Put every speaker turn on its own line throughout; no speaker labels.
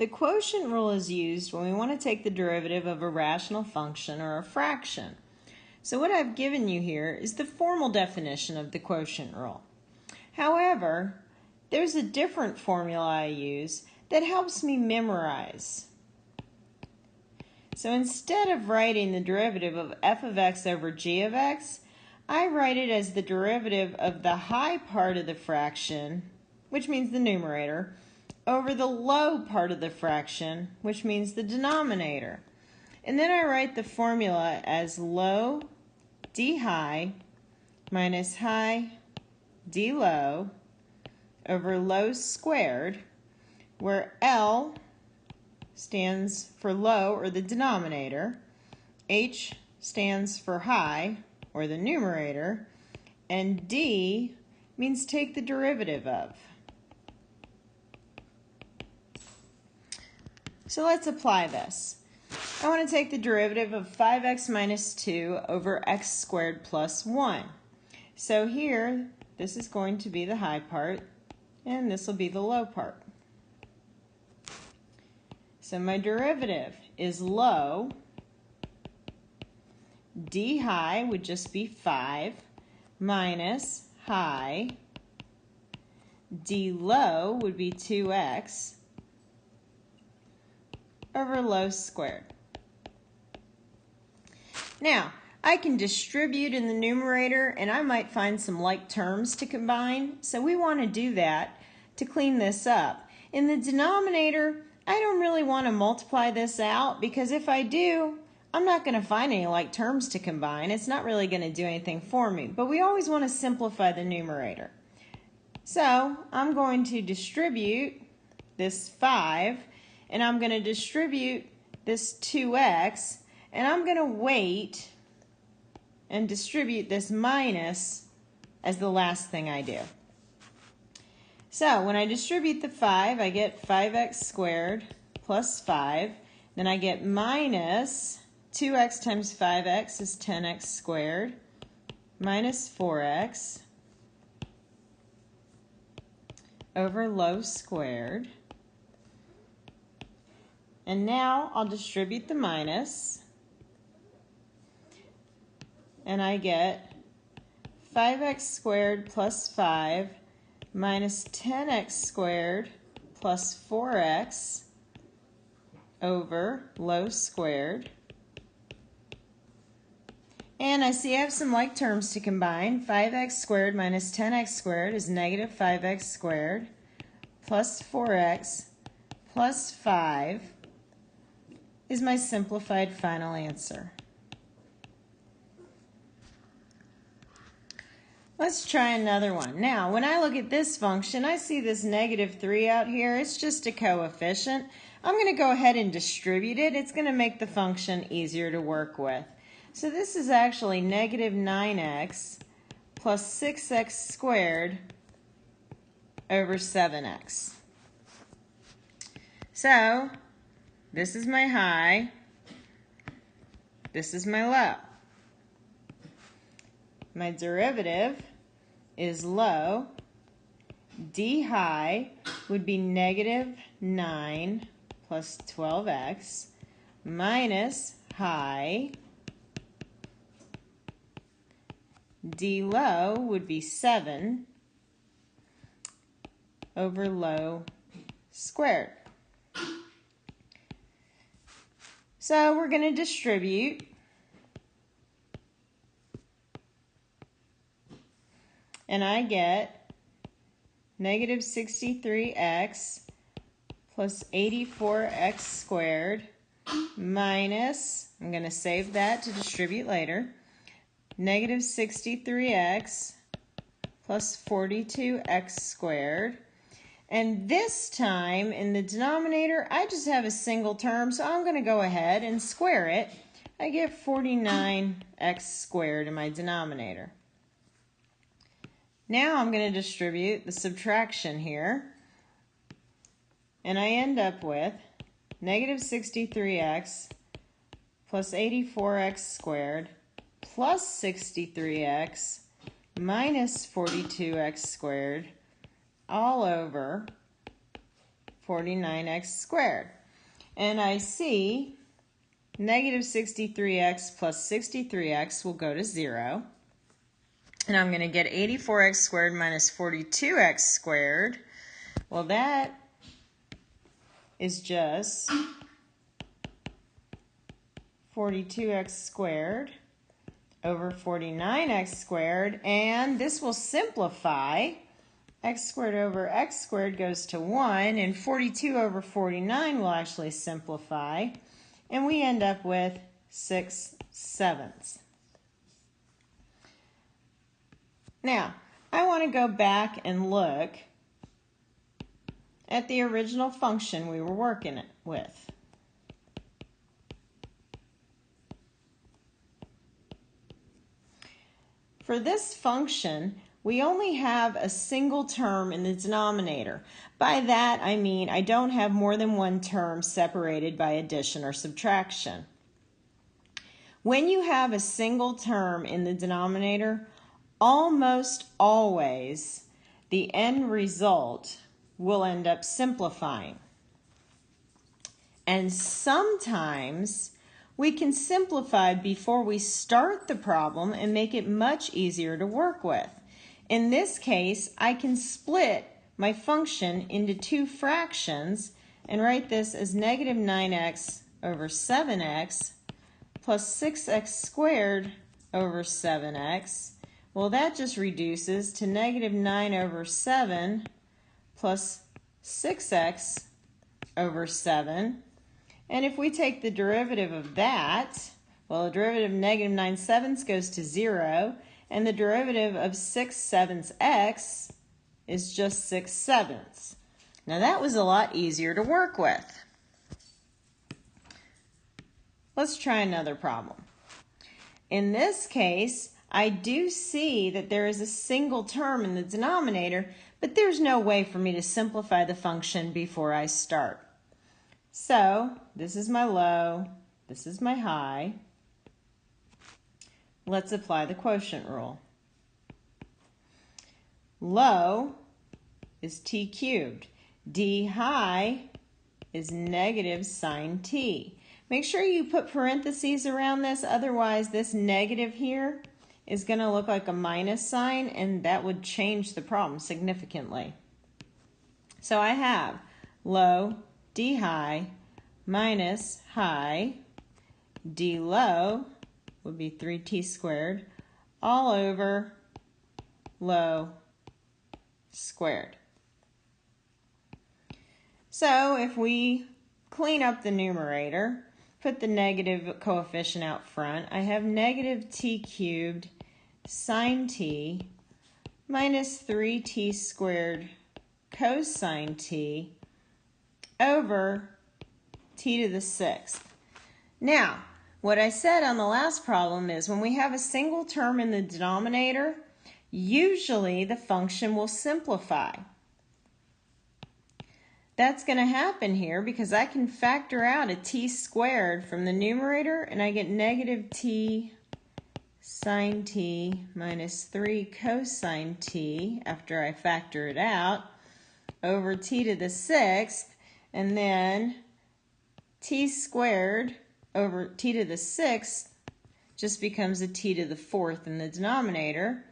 the quotient rule is used when we want to take the derivative of a rational function or a fraction. So what I've given you here is the formal definition of the quotient rule. However, there's a different formula I use that helps me memorize. So instead of writing the derivative of f of x over g of x, I write it as the derivative of the high part of the fraction, which means the numerator, over the low part of the fraction, which means the denominator. And then I write the formula as low d high minus high d low over low squared, where L stands for low, or the denominator, H stands for high, or the numerator, and D means take the derivative of. So let's apply this. I want to take the derivative of 5x minus 2 over x squared plus 1. So here, this is going to be the high part, and this will be the low part. So my derivative is low. d high would just be 5 minus high. d low would be 2x over low squared. Now, I can distribute in the numerator and I might find some like terms to combine. So we want to do that to clean this up. In the denominator, I don't really want to multiply this out because if I do, I'm not going to find any like terms to combine. It's not really going to do anything for me. But we always want to simplify the numerator. So I'm going to distribute this 5 and I'm going to distribute this 2x and I'm going to wait and distribute this minus as the last thing I do. So when I distribute the 5, I get 5x squared plus 5. Then I get minus 2x times 5x is 10x squared minus 4x over low squared. And now I'll distribute the minus and I get 5x squared plus 5 minus 10x squared plus 4x over low squared. And I see I have some like terms to combine. 5x squared minus 10x squared is negative 5x squared plus 4x plus 5 is my simplified final answer. Let's try another one. Now, when I look at this function, I see this negative 3 out here. It's just a coefficient. I'm going to go ahead and distribute it. It's going to make the function easier to work with. So this is actually negative 9x plus 6x squared over 7x. So this is my high. This is my low. My derivative is low. D high would be negative 9 plus 12x minus high. D low would be 7 over low squared. So we're going to distribute and I get negative 63x plus 84x squared minus, I'm going to save that to distribute later, negative 63x plus 42x squared. And this time in the denominator, I just have a single term, so I'm going to go ahead and square it. I get 49x squared in my denominator. Now I'm going to distribute the subtraction here. And I end up with negative 63x plus 84x squared plus 63x minus 42x squared all over 49x squared. And I see negative 63x plus 63x will go to 0. And I'm going to get 84x squared minus 42x squared. Well, that is just 42x squared over 49x squared. And this will simplify. X squared over x squared goes to 1. And 42 over 49 will actually simplify. And we end up with 6 sevenths. Now, I want to go back and look at the original function we were working with. For this function, we only have a single term in the denominator. By that, I mean I don't have more than one term separated by addition or subtraction. When you have a single term in the denominator, almost always the end result will end up simplifying. And sometimes we can simplify before we start the problem and make it much easier to work with. In this case, I can split my function into two fractions and write this as negative 9x over 7x plus 6x squared over 7x well, that just reduces to negative 9 over 7 plus 6x over 7. And if we take the derivative of that, well, the derivative of negative 9 sevenths goes to 0, and the derivative of 6 sevenths x is just 6 sevenths. Now that was a lot easier to work with. Let's try another problem. In this case, I do see that there is a single term in the denominator, but there's no way for me to simplify the function before I start. So this is my low, this is my high. Let's apply the quotient rule. Low is t cubed. d high is negative sine t. Make sure you put parentheses around this, otherwise this negative here is going to look like a minus sign, and that would change the problem significantly. So I have low d high minus high d low would be 3t squared all over low squared. So if we clean up the numerator, put the negative coefficient out front, I have negative t cubed sine t minus 3t squared cosine t over t to the sixth. Now, what I said on the last problem is when we have a single term in the denominator, usually the function will simplify. That's going to happen here because I can factor out a t squared from the numerator and I get negative t sine t minus 3 cosine t after I factor it out over t to the sixth and then t squared over t to the sixth just becomes a t to the fourth in the denominator.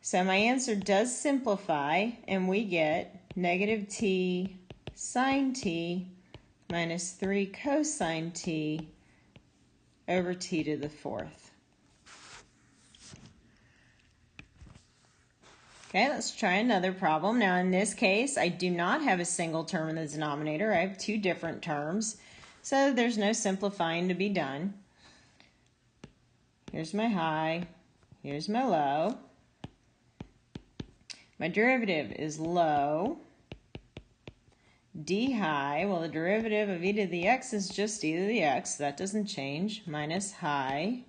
So my answer does simplify and we get negative t sine t minus 3 cosine t over t to the fourth. Okay, let's try another problem. Now in this case, I do not have a single term in the denominator. I have two different terms. So there's no simplifying to be done. Here's my high. Here's my low. My derivative is low. d high, well the derivative of e to the x is just e to the x, that doesn't change, minus high.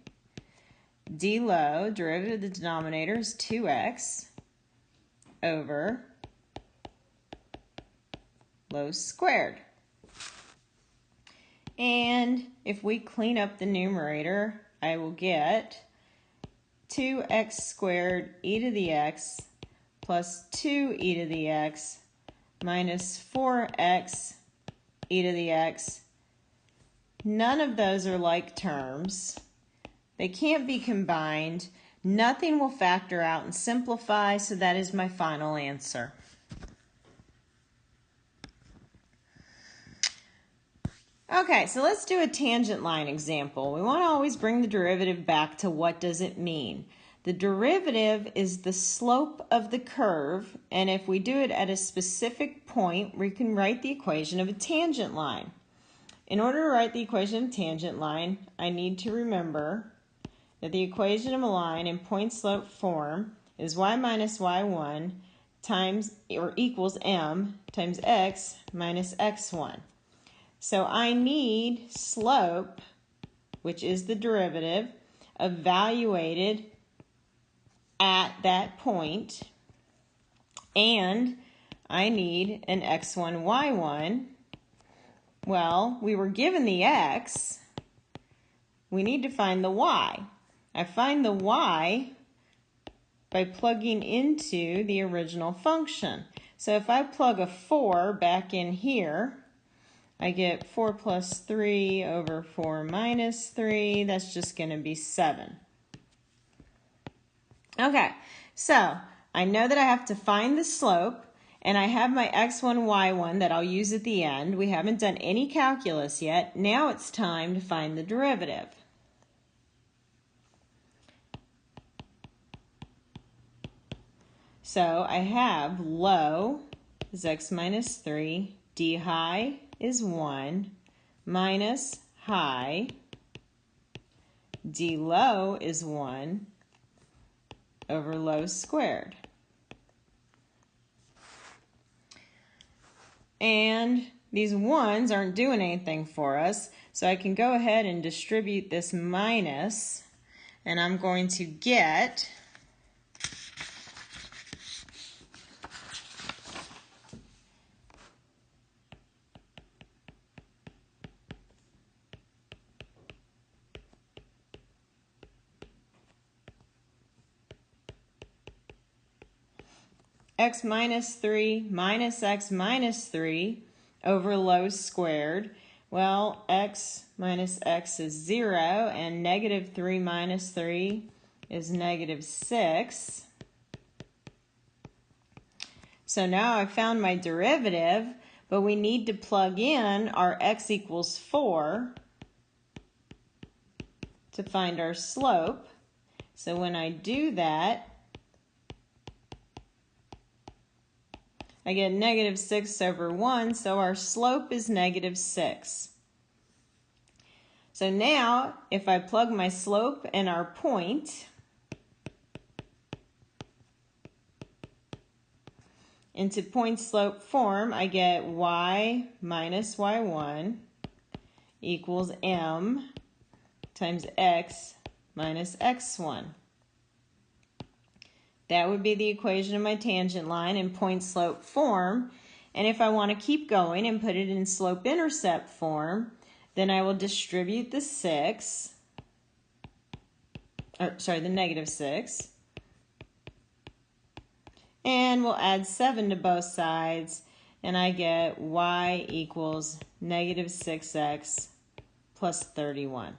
d low, derivative of the denominator is 2x over low squared. And if we clean up the numerator, I will get 2x squared e to the x plus 2e to the x minus 4x e to the x. None of those are like terms. They can't be combined. Nothing will factor out and simplify, so that is my final answer. Okay, so let's do a tangent line example. We want to always bring the derivative back to what does it mean. The derivative is the slope of the curve, and if we do it at a specific point, we can write the equation of a tangent line. In order to write the equation of a tangent line, I need to remember that the equation of a line in point slope form is y minus y1 times or equals m times x minus x1. So I need slope, which is the derivative, evaluated at that point, and I need an x1, y1. Well, we were given the x. We need to find the y. I find the y by plugging into the original function. So if I plug a 4 back in here, I get 4 plus 3 over 4 minus 3. That's just going to be 7. Okay, so I know that I have to find the slope, and I have my x1, y1 that I'll use at the end. We haven't done any calculus yet. Now it's time to find the derivative. So I have low is x minus 3, d high is 1, minus high, d low is 1, over low squared. And these ones aren't doing anything for us, so I can go ahead and distribute this minus, and I'm going to get x minus 3 minus x minus 3 over low squared. Well, x minus x is 0, and negative 3 minus 3 is negative 6. So now I found my derivative, but we need to plug in our x equals 4 to find our slope. So when I do that, I get negative 6 over 1, so our slope is negative 6. So now, if I plug my slope and our point into point slope form, I get y minus y1 equals m times x minus x1. That would be the equation of my tangent line in point slope form. And if I want to keep going and put it in slope intercept form, then I will distribute the 6, or sorry, the negative 6. And we'll add 7 to both sides, and I get y equals negative 6x plus 31.